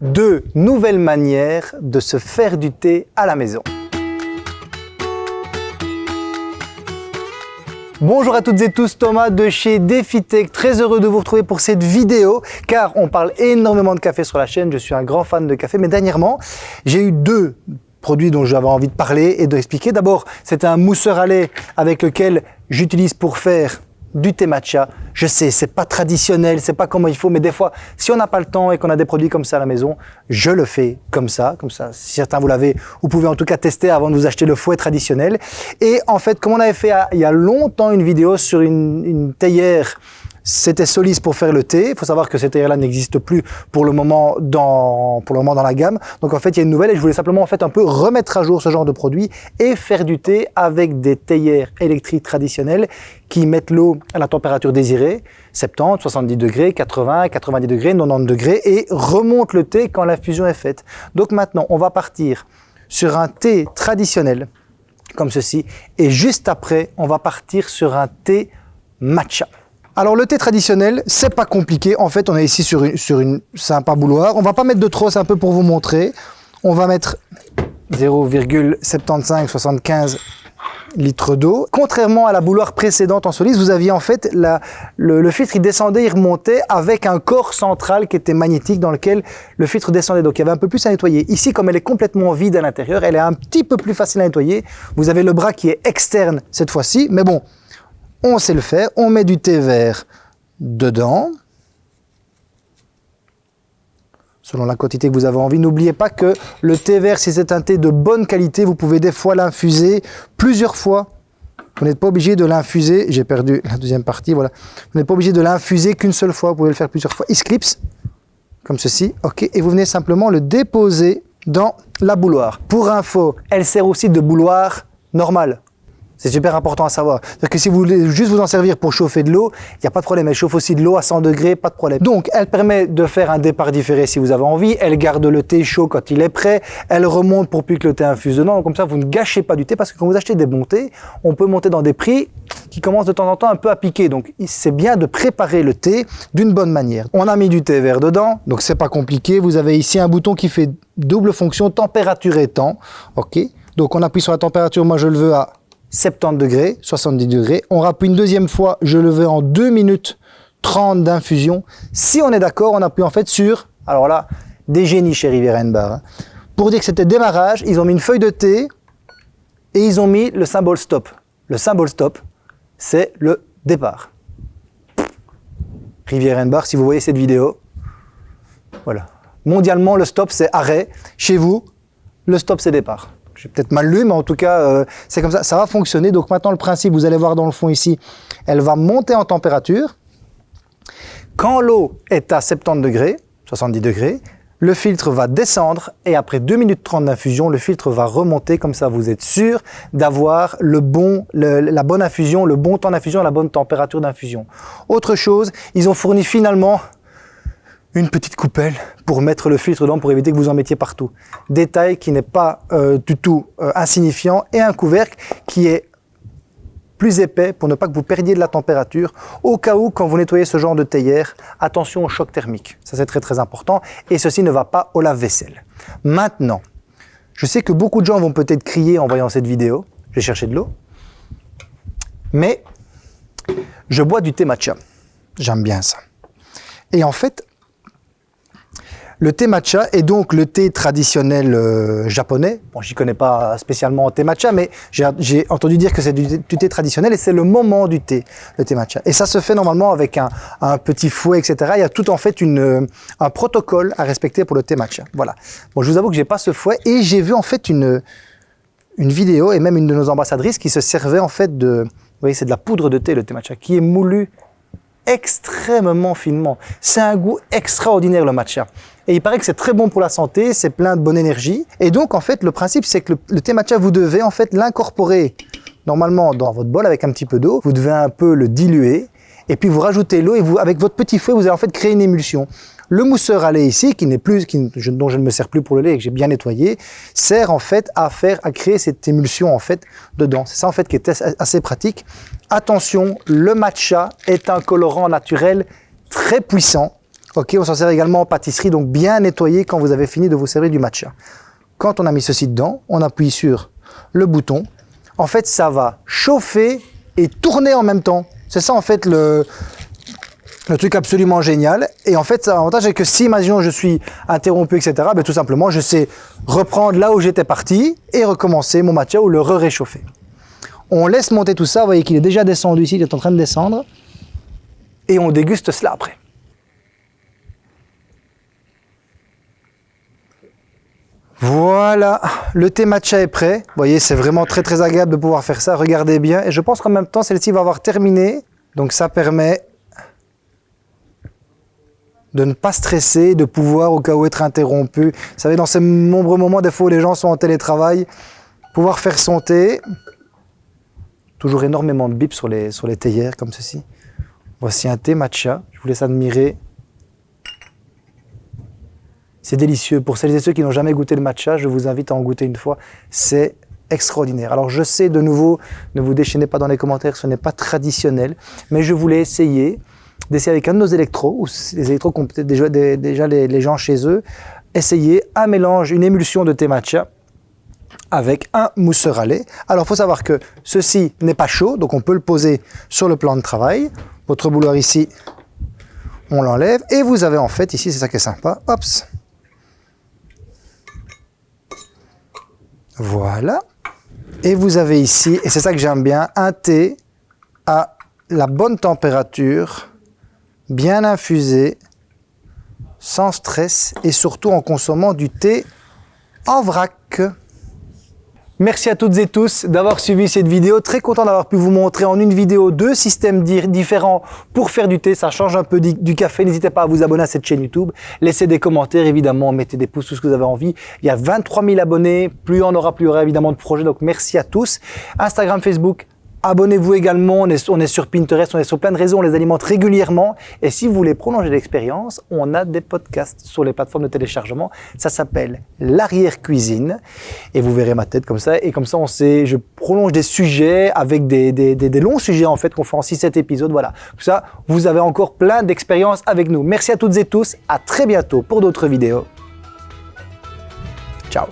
deux nouvelles manières de se faire du thé à la maison. Bonjour à toutes et tous, Thomas de chez DefiTech, très heureux de vous retrouver pour cette vidéo car on parle énormément de café sur la chaîne, je suis un grand fan de café mais dernièrement j'ai eu deux produits dont j'avais envie de parler et d'expliquer. D'abord, c'est un mousseur à lait avec lequel j'utilise pour faire du thé matcha. Je sais, c'est pas traditionnel, c'est pas comment il faut, mais des fois, si on n'a pas le temps et qu'on a des produits comme ça à la maison, je le fais comme ça, comme ça. Si certains vous l'avez, vous pouvez en tout cas tester avant de vous acheter le fouet traditionnel. Et en fait, comme on avait fait il y a longtemps une vidéo sur une, une théière c'était Solis pour faire le thé. Il faut savoir que cette théière-là n'existe plus pour le moment dans la gamme. Donc en fait, il y a une nouvelle et je voulais simplement en fait un peu remettre à jour ce genre de produit et faire du thé avec des théières électriques traditionnelles qui mettent l'eau à la température désirée, 70, 70 degrés, 80, 90 degrés, 90 degrés et remontent le thé quand l'infusion est faite. Donc maintenant, on va partir sur un thé traditionnel comme ceci et juste après, on va partir sur un thé matcha. Alors le thé traditionnel, c'est pas compliqué. En fait, on est ici sur une, sur une sympa bouloire. On va pas mettre de trop, un peu pour vous montrer. On va mettre 0,7575 litres d'eau. Contrairement à la bouloire précédente en soliste, vous aviez en fait le, le, filtre, il descendait, il remontait avec un corps central qui était magnétique dans lequel le filtre descendait. Donc il y avait un peu plus à nettoyer. Ici, comme elle est complètement vide à l'intérieur, elle est un petit peu plus facile à nettoyer. Vous avez le bras qui est externe cette fois-ci, mais bon, on sait le faire, on met du thé vert dedans, selon la quantité que vous avez envie. N'oubliez pas que le thé vert, si c'est un thé de bonne qualité, vous pouvez des fois l'infuser plusieurs fois. Vous n'êtes pas obligé de l'infuser, j'ai perdu la deuxième partie, voilà. Vous n'êtes pas obligé de l'infuser qu'une seule fois, vous pouvez le faire plusieurs fois. Il se comme ceci, ok, et vous venez simplement le déposer dans la bouloire. Pour info, elle sert aussi de bouloire normale. C'est super important à savoir. C'est-à-dire que si vous voulez juste vous en servir pour chauffer de l'eau, il n'y a pas de problème. Elle chauffe aussi de l'eau à 100 degrés, pas de problème. Donc, elle permet de faire un départ différé si vous avez envie. Elle garde le thé chaud quand il est prêt. Elle remonte pour plus que le thé infuse dedans. Donc, comme ça, vous ne gâchez pas du thé parce que quand vous achetez des bons thés, on peut monter dans des prix qui commencent de temps en temps un peu à piquer. Donc, c'est bien de préparer le thé d'une bonne manière. On a mis du thé vert dedans, donc c'est pas compliqué. Vous avez ici un bouton qui fait double fonction, température et temps. OK Donc, on appuie sur la température. Moi, je le veux à 70 degrés, 70 degrés. On rappuie une deuxième fois, je le veux en 2 minutes 30 d'infusion. Si on est d'accord, on appuie en fait sur, alors là, des génies chez Riviera Bar. Hein. Pour dire que c'était démarrage, ils ont mis une feuille de thé et ils ont mis le symbole stop. Le symbole stop, c'est le départ. Riviera Bar, si vous voyez cette vidéo, voilà. Mondialement, le stop, c'est arrêt. Chez vous, le stop, c'est départ j'ai peut-être mal lu, mais en tout cas, euh, c'est comme ça, ça va fonctionner. Donc maintenant, le principe, vous allez voir dans le fond ici, elle va monter en température. Quand l'eau est à 70 degrés, 70 degrés, le filtre va descendre et après 2 minutes 30 d'infusion, le filtre va remonter, comme ça vous êtes sûr d'avoir la bonne infusion, le bon temps d'infusion, la bonne température d'infusion. Autre chose, ils ont fourni finalement une petite coupelle pour mettre le filtre dedans pour éviter que vous en mettiez partout. Détail qui n'est pas euh, du tout euh, insignifiant et un couvercle qui est plus épais pour ne pas que vous perdiez de la température. Au cas où, quand vous nettoyez ce genre de théière, attention au choc thermique. Ça, c'est très très important. Et ceci ne va pas au lave-vaisselle. Maintenant, je sais que beaucoup de gens vont peut-être crier en voyant cette vidéo. J'ai cherché de l'eau. Mais je bois du thé matcha. J'aime bien ça. Et en fait, le thé matcha est donc le thé traditionnel euh, japonais. Bon, j'y connais pas spécialement thé matcha, mais j'ai entendu dire que c'est du, thé traditionnel et c'est le moment du thé, le thé matcha. Et ça se fait normalement avec un, petit fouet, etc. Il y a tout en fait euh, un protocole à respecter pour le thé matcha. Voilà. Bon, je vous avoue que j'ai pas ce fouet et j'ai vu en fait une, une vidéo et même une de nos ambassadrices qui se servait en fait de, vous voyez, c'est de la poudre de thé, le thé matcha, qui est moulu extrêmement finement. C'est un goût extraordinaire le matcha. Et il paraît que c'est très bon pour la santé, c'est plein de bonne énergie. Et donc en fait, le principe c'est que le, thé matcha, vous devez en fait l'incorporer normalement dans votre bol avec un petit peu d'eau. Vous devez un peu le diluer et puis vous rajoutez l'eau et vous, avec votre petit fouet, vous allez en fait créer une émulsion. Le mousseur à lait ici, qui n'est plus, qui, dont je ne me sers plus pour le lait et que j'ai bien nettoyé, sert en fait à faire, à créer cette émulsion en fait dedans. C'est ça en fait qui est assez pratique. Attention, le matcha est un colorant naturel très puissant. Ok, on s'en sert également en pâtisserie, donc bien nettoyer quand vous avez fini de vous servir du matcha. Quand on a mis ceci dedans, on appuie sur le bouton. En fait, ça va chauffer et tourner en même temps. C'est ça en fait le, truc absolument génial. Et en fait, l'avantage est que si, imaginons, je suis interrompu, etc., ben, tout simplement, je sais reprendre là où j'étais parti et recommencer mon matcha ou le re-réchauffer. On laisse monter tout ça. Vous voyez qu'il est déjà descendu ici, il est en train de descendre. Et on déguste cela après. Voilà, le thé matcha est prêt. Vous voyez, c'est vraiment très très agréable de pouvoir faire ça. Regardez bien. Et je pense qu'en même temps, celle-ci va avoir terminé. Donc ça permet de ne pas stresser, de pouvoir au cas où être interrompu. Vous savez, dans ces nombreux moments, des fois où les gens sont en télétravail, pouvoir faire son thé. Toujours énormément de bips sur les, sur les théières comme ceci. Voici un thé matcha. Je vous laisse admirer. C'est délicieux. Pour celles et ceux qui n'ont jamais goûté le matcha, je vous invite à en goûter une fois. C'est extraordinaire. Alors je sais de nouveau, ne vous déchaînez pas dans les commentaires, ce n'est pas traditionnel, mais je voulais essayer d'essayer avec un de nos électros, ou les électros qu'ont peut-être déjà, déjà les, gens chez eux, essayer un mélange, une émulsion de thé matcha avec un mousseur à lait. Alors, il faut savoir que ceci n'est pas chaud, donc on peut le poser sur le plan de travail. Votre bouloir ici, on l'enlève. Et vous avez en fait, ici, c'est ça qui est sympa, hop. Voilà. Et vous avez ici, et c'est ça que j'aime bien, un thé à la bonne température bien infusé, sans stress et surtout en consommant du thé en vrac. Merci à toutes et tous d'avoir suivi cette vidéo. Très content d'avoir pu vous montrer en une vidéo deux systèmes différents pour faire du thé. Ça change un peu du café. N'hésitez pas à vous abonner à cette chaîne YouTube. Laissez des commentaires, évidemment. Mettez des pouces, tout ce que vous avez envie. Il y a 23 000 abonnés. Plus on aura, plus il y aura évidemment de projets. Donc, merci à tous. Instagram, Facebook, Abonnez-vous également, on est, sur Pinterest, on est sur plein de réseaux, on les alimente régulièrement. Et si vous voulez prolonger l'expérience, on a des podcasts sur les plateformes de téléchargement. Ça s'appelle l'arrière-cuisine. Et vous verrez ma tête comme ça. Et comme ça, on sait, je prolonge des sujets avec des, des longs sujets en fait qu'on fait en 6-7 épisodes. Voilà. Tout ça, vous avez encore plein d'expériences avec nous. Merci à toutes et tous. À très bientôt pour d'autres vidéos. Ciao